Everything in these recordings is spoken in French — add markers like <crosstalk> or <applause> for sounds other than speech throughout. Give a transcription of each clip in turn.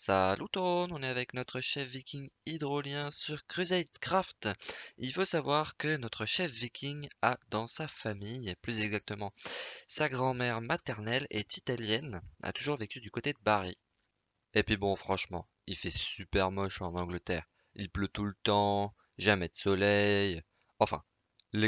Salut tout on est avec notre chef viking hydrolien sur Crusade Craft. Il faut savoir que notre chef viking a dans sa famille, plus exactement sa grand-mère maternelle est italienne, a toujours vécu du côté de Bari. Et puis bon, franchement, il fait super moche en Angleterre. Il pleut tout le temps, jamais de soleil. Enfin,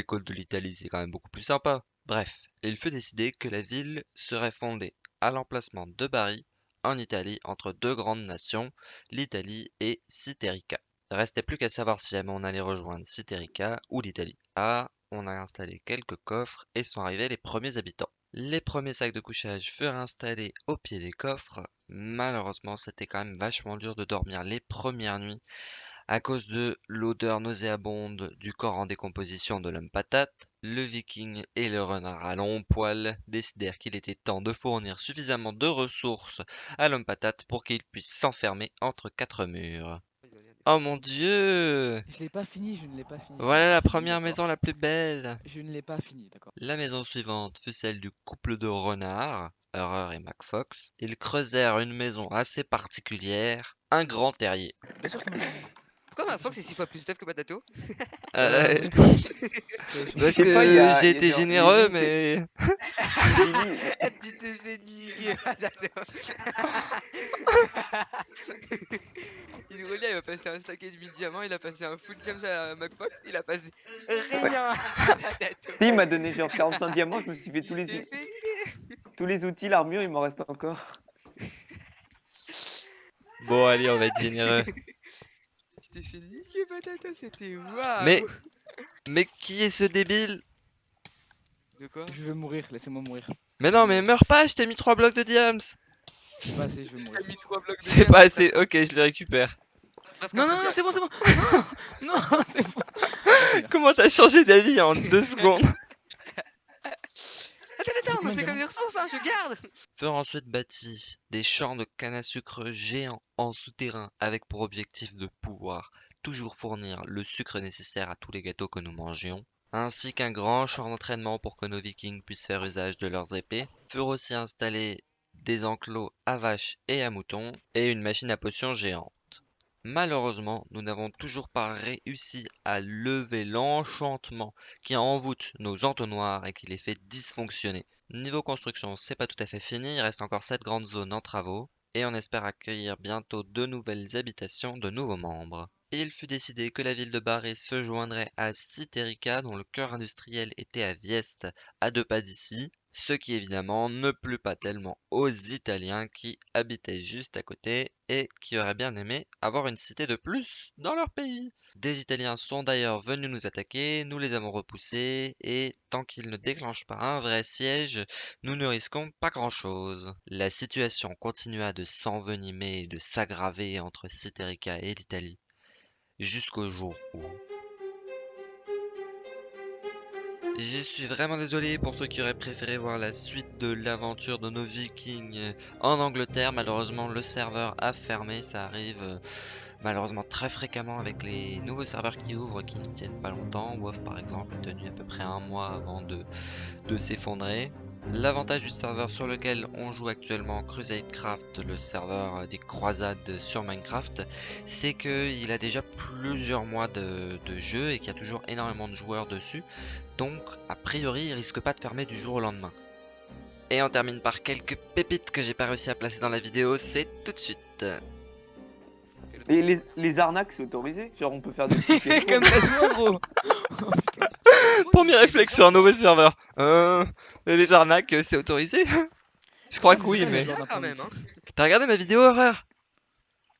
côtes de l'Italie c'est quand même beaucoup plus sympa. Bref, il fut décidé que la ville serait fondée à l'emplacement de Bari en Italie entre deux grandes nations, l'Italie et Cythérica. Restait plus qu'à savoir si jamais on allait rejoindre Cythérica ou l'Italie. Ah, on a installé quelques coffres et sont arrivés les premiers habitants. Les premiers sacs de couchage furent installés au pied des coffres. Malheureusement, c'était quand même vachement dur de dormir les premières nuits à cause de l'odeur nauséabonde du corps en décomposition de l'homme patate, le viking et le renard à long poil décidèrent qu'il était temps de fournir suffisamment de ressources à l'homme patate pour qu'il puisse s'enfermer entre quatre murs. Oh mon dieu Je l'ai pas fini, je ne l'ai pas fini. Voilà la première maison la plus belle Je ne l'ai pas fini, d'accord. La maison suivante fut celle du couple de renards, Horror et MacFox. Ils creusèrent une maison assez particulière, un grand terrier. Pourquoi ma Fox est 6 fois plus stuff que Patato euh, Parce que j'ai été généreux, mais. tu t'es fait niquer Patato Hydrolia il va passer un stack et demi de diamant, il a passé un full diamant à MacFox, il a passé rien Si, il m'a donné genre 45 diamants, je me suis fait tous les, tous les outils, l'armure, il m'en reste encore. <laughs> Bon, allez, on va être généreux <laughs> t'es fait niquer patata, c'était waouh. Mais... Mais qui est ce débile? De quoi? Je veux mourir, laissez-moi mourir. Mais non, mais meurs pas, je t'ai mis 3 blocs de diams. C'est pas assez, je veux mourir. C'est pas assez, ok, je les récupère. Non, non, non, c'est bon, c'est bon. <laughs> Non, non <laughs> c'est bon. Comment t'as changé d'avis en 2 <laughs> secondes? Attends, attends, c'est comme des ressources, hein, je garde. Furent ensuite bâtis des champs de canne à sucre géants en souterrain avec pour objectif de pouvoir toujours fournir le sucre nécessaire à tous les gâteaux que nous mangions, ainsi qu'un grand champ d'entraînement pour que nos vikings puissent faire usage de leurs épées, furent aussi installés des enclos à vaches et à moutons et une machine à potions géante. Malheureusement, nous n'avons toujours pas réussi à lever l'enchantement qui envoûte nos entonnoirs et qui les fait dysfonctionner. Niveau construction, c'est pas tout à fait fini, il reste encore 7 grandes zones en travaux, et on espère accueillir bientôt de nouvelles habitations de nouveaux membres. Il fut décidé que la ville de Barré se joindrait à Cythérica dont le cœur industriel était à Vieste, à deux pas d'ici, ce qui évidemment ne plut pas tellement aux Italiens qui habitaient juste à côté et qui auraient bien aimé avoir une cité de plus dans leur pays. Des Italiens sont d'ailleurs venus nous attaquer, nous les avons repoussés et tant qu'ils ne déclenchent pas un vrai siège, nous ne risquons pas grand-chose. La situation continua de s'envenimer et de s'aggraver entre Cythérica et l'Italie jusqu'au jour où... Je suis vraiment désolé pour ceux qui auraient préféré voir la suite de l'aventure de nos vikings en Angleterre. Malheureusement, le serveur a fermé. Ça arrive euh, malheureusement très fréquemment avec les nouveaux serveurs qui ouvrent qui ne tiennent pas longtemps. WoW par exemple a tenu à peu près un mois avant de, de s'effondrer. L'avantage du serveur sur lequel on joue actuellement, Crusadecraft, le serveur des croisades sur Minecraft, c'est qu'il a déjà plusieurs mois de, jeu et qu'il y a toujours énormément de joueurs dessus. Donc, a priori, il risque pas de fermer du jour au lendemain. Et on termine par quelques pépites que j'ai pas réussi à placer dans la vidéo, c'est tout de suite. Et les, arnaques, c'est autorisé? Genre, on peut faire des <laughs> Comme ça, gros <laughs> Premier réflexe sur un nouveau serveur. Euh, les arnaques, c'est autorisé Je crois que oui, mais... Hein. T'as regardé ma vidéo horreur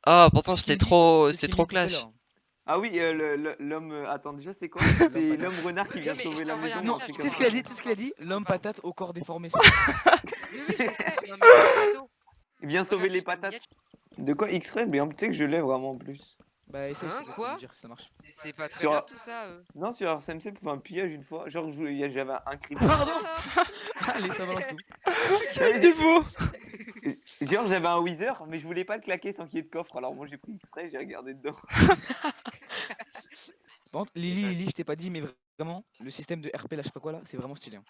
Ah, pourtant c'était trop, c'était trop clash. Ah oui, euh, l'homme... Euh, attends, déjà c'est quoi <laughs> C'est l'homme renard qui vient sauver la maison. Non, tu sais ce qu'il a dit Tu ce qu'il a dit L'homme patate au corps déformé. <laughs> <laughs> Il vient sauver les patates. De quoi X-Ray Mais tu sais que je l'ai vraiment en plus. Bah, essaye hein, quoi dire ça marche. C'est pas très sur... bien tout ça. Euh. Non, sur RSMC, pour un pillage une fois. Genre, j'avais un cri. Pardon <laughs> Allez, ça balance tout. Quel défaut Genre, j'avais un Wither, mais je voulais pas le claquer sans qu'il y ait de coffre. Alors, moi, j'ai pris X-Ray, j'ai regardé dedans. <laughs> bon, Lily, Lily, je t'ai pas dit, mais vraiment, le système de RP là, je sais pas quoi là, c'est vraiment stylé. Hein.